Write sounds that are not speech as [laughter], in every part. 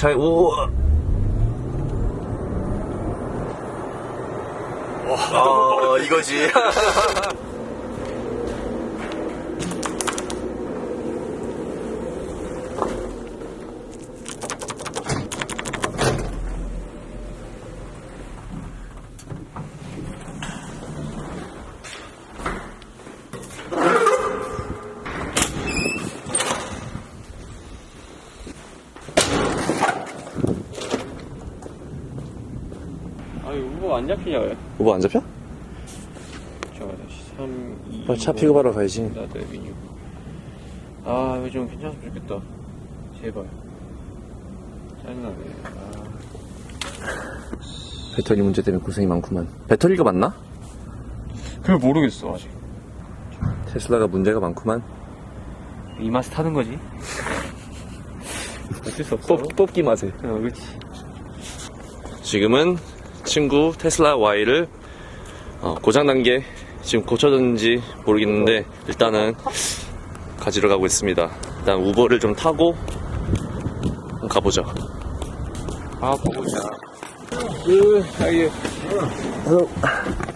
잘, 오. 아, 이거지. [laughs] 안 잡히냐 왜? 오버 안 잡혀? 잠깐만 3, 2 빨리 차 픽업 하러 가야지. 나도 메뉴 아 이거 좀 괜찮으면 좋겠다 제발 짜증나네 아, 배터리 문제 때문에 고생이 많구만. 배터리가 맞나? 그걸 모르겠어 아직 테슬라가 문제가 많구만. 이 맛에 타는 거지 [laughs] 어쩔 수 없어 뽑, 뽑기 맛에. 어 그렇지 지금은 친구 테슬라 Y를 어, 고장난 게 지금 고쳐졌는지 모르겠는데 일단은 가지러 가고 있습니다. 일단 우버를 좀 타고 가보죠. 아 보고자 으 아예 가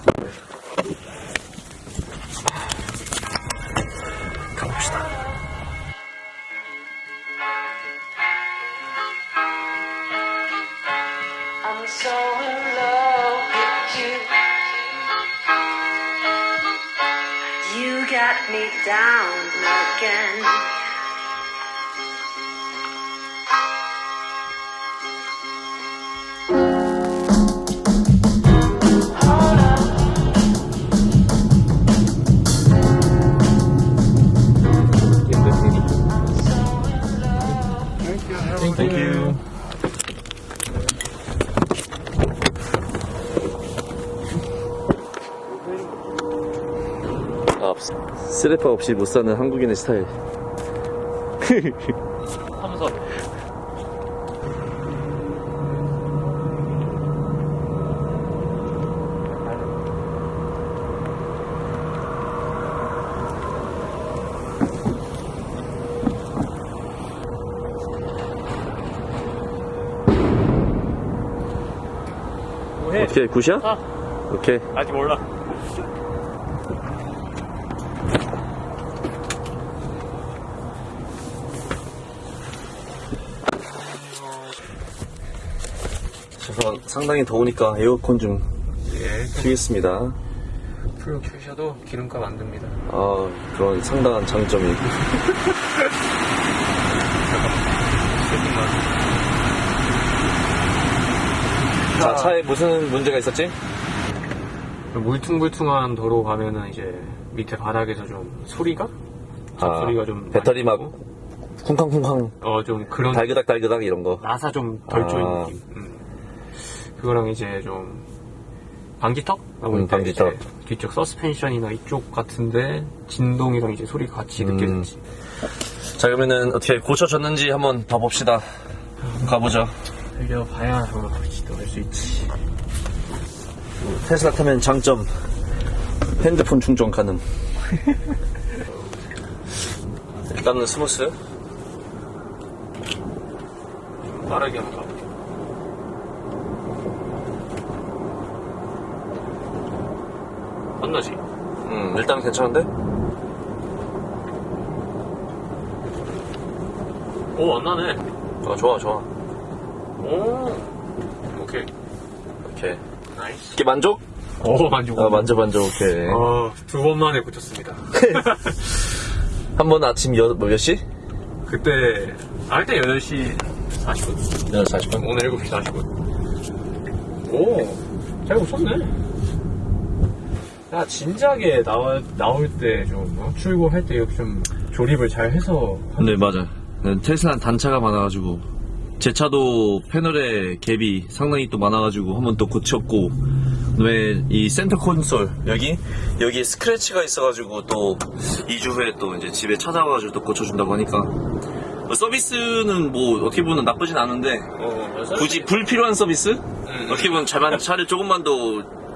아, 스레퍼 없이 못 사는 한국인의 스타일. 삼선? 오케이, 굿이야? 아, 오케이. 아직 몰라 우선 상당히 더우니까 에어컨 좀 예 키겠습니다. 풀로 키우셔도 기름값 안 듭니다 아, 그런 상당한 장점이. [laughs] 자, 차에 무슨 문제가 있었지? 물퉁물퉁한 도로 가면은 이제 밑에 바닥에서 좀 소리가? 아, 소리가 좀 배터리 막 쿵쾅쿵쾅 어좀 그런 달그닥 달그닥 이런 거. 나사 좀덜 쪼인 아. 느낌 음. 그거랑 이제 좀 방지턱? 음, 방지턱. 뒤쪽 서스펜션이나 이쪽 같은데 진동이랑 이제 소리가 같이 음. 느껴지지 자, 그러면은 어떻게 고쳐졌는지 한번 봐봅시다. 가보죠. 달려봐야 또알수 있지 테슬라 타면 장점. 핸드폰 충전 가능. [laughs] 일단은 smooth. 빠르게 한번 가볼게 안 나지? 음, 일단 괜찮은데? 오 안나네 어, 좋아, 좋아. 오 오케이 오케이. 나이스 이게 만족? 오 만족 아, 만져, 만져, 오케이. 어, 두번 만에 고쳤습니다 [laughs] 한 번 아침 여, 뭐몇 시? 그때 알때 8시 40분 8시 40분. 오늘 7시 40분 오잘 고쳤네 야 진작에 나와, 나올 때좀 어? 출고할 때좀 조립을 잘 해서 네, 맞아. 테슬라는 단차가 많아가지고. 제 차도 패널에 갭이 상당히 또 많아가지고 한 번 또 고쳤고. 그다음에 이 센터 콘솔 여기 여기 스크래치가 있어가지고 또 2주 후에 또 이제 집에 찾아와가지고 또 고쳐준다고 하니까 뭐 서비스는 뭐 어떻게 보면 나쁘진 않은데 어, 굳이 불필요한 서비스? 음. 어떻게 보면 잘만 차를 조금만 더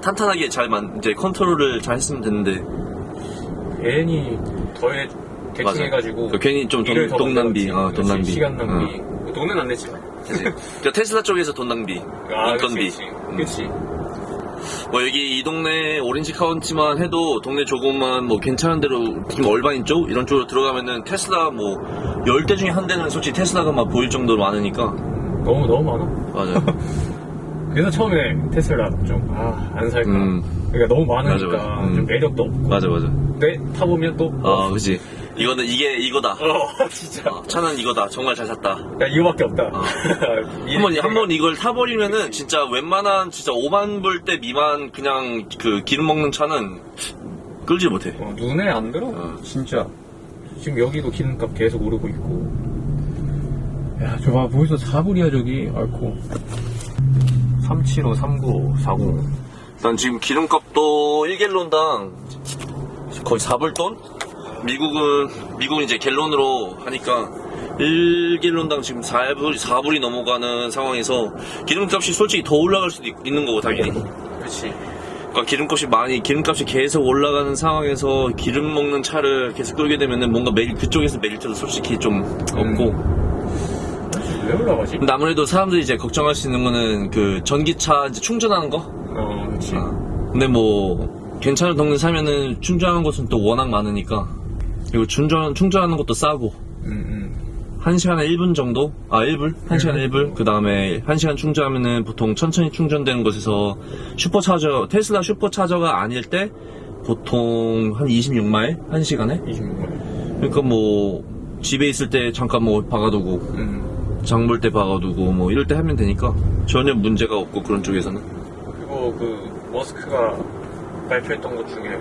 탄탄하게 잘만 이제 컨트롤을 잘 했으면 되는데 괜히 더해 대충 맞아. 해가지고 그 괜히 좀 돈- 돈 낭비. 어, 돈 그렇지, 낭비. 시간 낭비 돈은 안 같지. 그러니까 테슬라 쪽에서 돈 낭비, 아, 인건비. 그치, 음. 뭐 여기 이 동네 오렌지 카운티만 해도 동네 조금만 뭐 괜찮은 데로 좀 얼바인 쪽 이런 쪽으로 들어가면은 테슬라 뭐 10대 중에 한 대는 솔직히 테슬라가 막 보일 정도로 많으니까 너무, 너무 많아. 맞아요. [laughs] 그래서 처음에 테슬라 좀, 아, 안 살까. 음. 그러니까 너무 많으니까 맞아, 맞아. 음. 좀 매력도 없고. 맞아 맞아. 근데 타보면 또, 아 그지. 이거는 이게 이거다. 어, [laughs] 진짜. 어, 차는 이거다. 정말 잘 샀다. 야, 이거밖에 없다. 어. [laughs] 이- 한번 한번 이걸 타버리면은 진짜 웬만한 진짜 5만 불대 미만 그냥 그 기름 먹는 차는 끌지 못해. 어, 눈에 안 들어. 어. 진짜. 지금 여기도 기름값 계속 오르고 있고. 야, 저 봐, 벌써 4불이야, 저기. 아이고. 375, 395, 40. 난 지금 기름값도 1갤론당 거의 4불돈? 미국은, 미국은 이제 갤론으로 하니까 1갤론당 지금 4불, 4불이 넘어가는 상황에서 기름값이 솔직히 더 올라갈 수도 있, 는 거고, 당연히. 그치. 그러니까 기름값이 많이, 기름값이 계속 올라가는 상황에서 기름 먹는 차를 계속 끌게 되면은 뭔가 메리, 그쪽에서 메리트도 솔직히 좀 없고. 왜 올라가지? 근데 아무래도 사람들이 이제 걱정할 수 있는 거는 그 전기차 이제 충전하는 거? 어, 그치. 아, 근데 뭐 괜찮은 동네 살면은 충전하는 곳은 또 워낙 많으니까 그리고 충전 충전하는 것도 싸고 음, 음. 1시간에 1분 정도? 아 1불? 1시간에 1불? 그 다음에 1시간 충전하면은 보통 천천히 충전되는 곳에서 슈퍼차저 테슬라 슈퍼차저가 아닐 때 보통 한 26마일? 1시간에? 26만 그러니까 뭐 집에 있을 때 잠깐 뭐 박아두고 음. 장볼 때 박아두고 뭐 이럴 때 하면 되니까 전혀 문제가 없고 그런 쪽에서는 그리고 그, 머스크가 발표했던 것 중에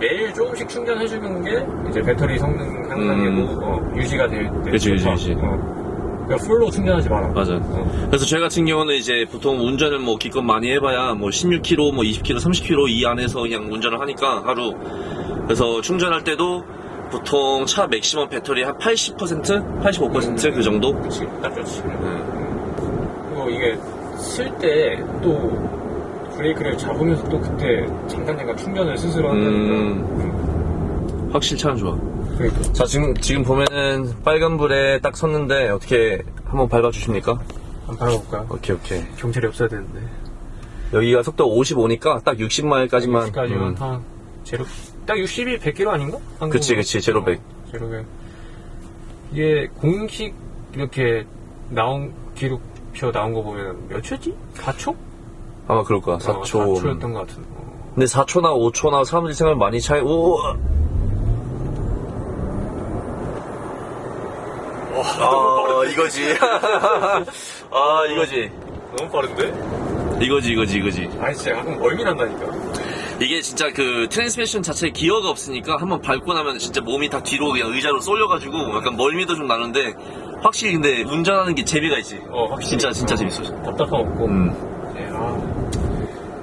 매일 조금씩 충전해주는 게 이제 배터리 성능 향상에도 어, 유지가 될 때. 그치, 그치. 그치. 어. 그러니까 풀로 충전하지 마라. 맞아. 어. 그래서 저희 같은 경우는 이제 보통 운전을 뭐 기껏 많이 해봐야 뭐 16km, 뭐 20km, 30km 이 안에서 그냥 운전을 하니까 하루. 그래서 충전할 때도 보통 차 맥시멈 배터리 한 80%? 85%그 정도? 그치, 딱 좋지. 네. 그리고 이게 쓸 때 또 브레이크를 잡으면서 또 그때 잠깐잠깐 충전을 스스로 한다니까. 음. 확실히 차는 좋아. 그러니까. 자, 지금, 지금 보면은 빨간불에 딱 섰는데 어떻게 한번 밟아주십니까? 한번 밟아볼까요? 오케이, 오케이. 경찰이 없어야 되는데. 여기가 속도 55니까 딱 60마일까지만. 여기까지만 한 제로 딱 60이 100km 아닌가? 음. 그치, 그치, 제로 백. 어, 제로 100. 이게 공식 이렇게 나온 기록표 나온 거 보면 몇 초지? 4초? 아마 그럴 거야. 4초. 4초였던 것 같은. 어. 근데 4초나 5초나 사람들이 생각을 많이 차이, 오! 아, 이거지. [laughs] 아, 이거지. 너무 빠른데? 이거지, 이거지, 이거지. 아니 진짜 가끔 멀미 난다니까. 이게 진짜 그 transmission 자체에 기어가 없으니까 한번 밟고 나면 진짜 몸이 다 뒤로 그냥 의자로 쏠려가지고 약간 멀미도 좀 나는데 확실히 근데 운전하는 게 재미가 있지. 어, 확실히. 진짜, 진짜 재밌어. 답답함 없고. 음. 네, 아.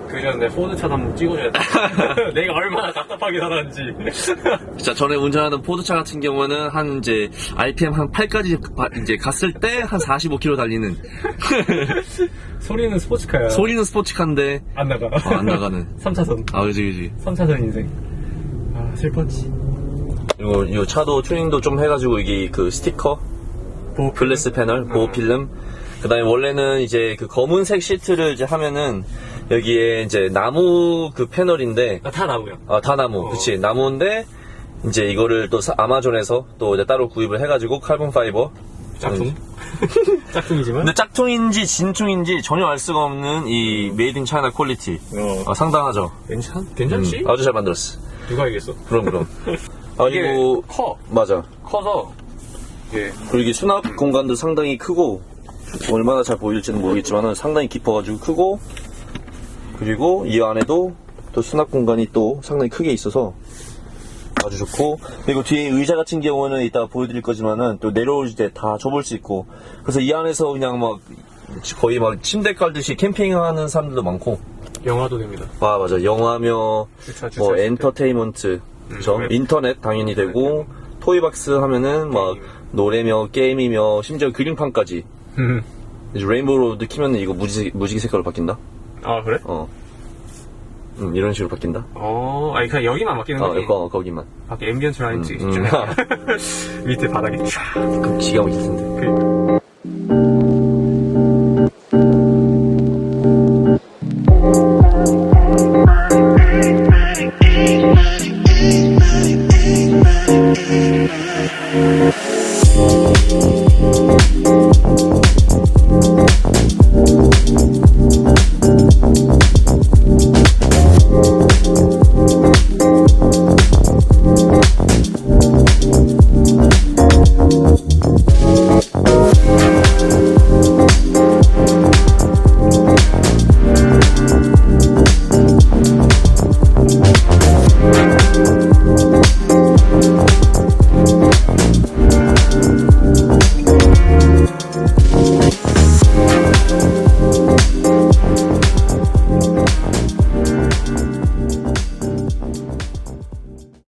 그 전에 포드차도 한번 찍어줘야 돼. [laughs] 내가 얼마나 답답하게 살았는지. 진짜 전에 운전하던 포드차 같은 경우는 한 이제 RPM 한 8까지 이제 갔을 때 한 45km 달리는 [laughs] 소리는 스포츠카야. 소리는 스포츠카인데 안 나가. 어, 안 나가는. [laughs] 3차선. 아 그지 그지. 3차선 인생. 아, 슬펐지. 이거 이 차도 튜닝도 좀 해가지고 이게 그 스티커 보호 글래스 패널 보호 어. 필름. 그다음에 원래는 이제 그 검은색 시트를 이제 하면은 여기에 이제 나무 그 패널인데 아, 다 나무야. 아, 다 나무. 어. 그치. 나무인데, 이제 이거를 또 사- 아마존에서 또 이제 따로 구입을 해가지고 carbon fiber. 짝퉁? [laughs] 짝퉁이지만. 근데 짝퉁인지 진퉁인지 전혀 알 수가 없는 이 made in China quality. 어. 아, 상당하죠. 괜찮? 괜찮지? 음, 아주 잘 만들었어. 누가 알겠어? 그럼, 그럼. [laughs] 이게 아니고, 커. 맞아. 커서. 이게 그리고 이게 수납 공간도 상당히 크고, 얼마나 잘 보일지는 모르겠지만 상당히 깊어가지고 크고, 그리고 이 안에도 또 수납 공간이 또 상당히 크게 있어서 아주 좋고, 그리고 뒤에 의자 같은 경우는 이따 보여드릴 거지만은 또 내려올 때 다 접을 수 있고, 그래서 이 안에서 그냥 막 거의 막 침대 깔듯이 캠핑하는 사람들도 많고, 영화도 됩니다. 아 맞아 영화며 주차, 주차 뭐. 엔터테인먼트 그죠? 음, 인터넷 당연히 되고 Toybox 하면은 막 게임. 노래며 게임이며 심지어 그림판까지 음. 이제 Rainbow Road 키면 이거 무지, 무지개 색깔로 바뀐다 아, 그래? 어 음, 이런 식으로 바뀐다 어, 아니, 그냥 여기만 맡기는 어 거지. 이거 거기만 밖에 앰비언트 라인지. 음, 음. [laughs] 밑에 바닥에 쫙. 그 기가 막힐 텐데 그